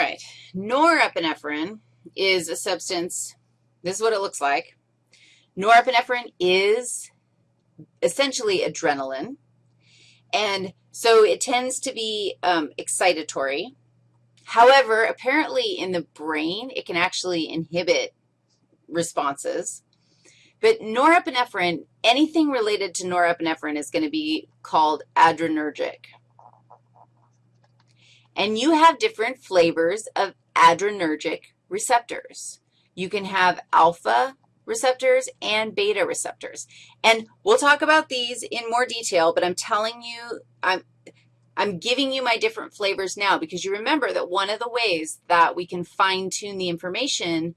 right, norepinephrine is a substance, this is what it looks like. Norepinephrine is essentially adrenaline, and so it tends to be um, excitatory. However, apparently in the brain, it can actually inhibit responses. But norepinephrine, anything related to norepinephrine is going to be called adrenergic. And you have different flavors of adrenergic receptors. You can have alpha receptors and beta receptors. And we'll talk about these in more detail, but I'm telling you, I'm, I'm giving you my different flavors now because you remember that one of the ways that we can fine-tune the information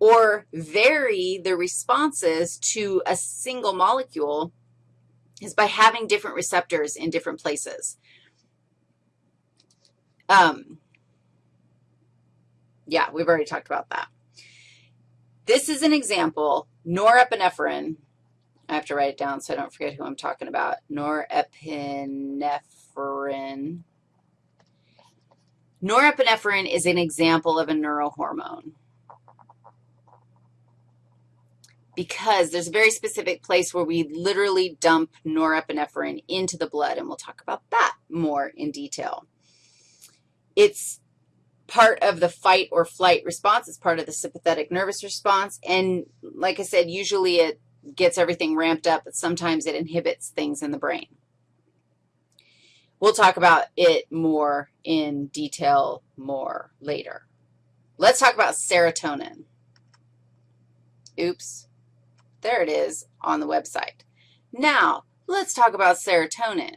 or vary the responses to a single molecule is by having different receptors in different places. Um, yeah, we've already talked about that. This is an example, norepinephrine. I have to write it down so I don't forget who I'm talking about. Norepinephrine. Norepinephrine is an example of a neurohormone because there's a very specific place where we literally dump norepinephrine into the blood, and we'll talk about that more in detail. It's part of the fight or flight response. It's part of the sympathetic nervous response, and like I said, usually it gets everything ramped up, but sometimes it inhibits things in the brain. We'll talk about it more in detail more later. Let's talk about serotonin. Oops. There it is on the website. Now, let's talk about serotonin.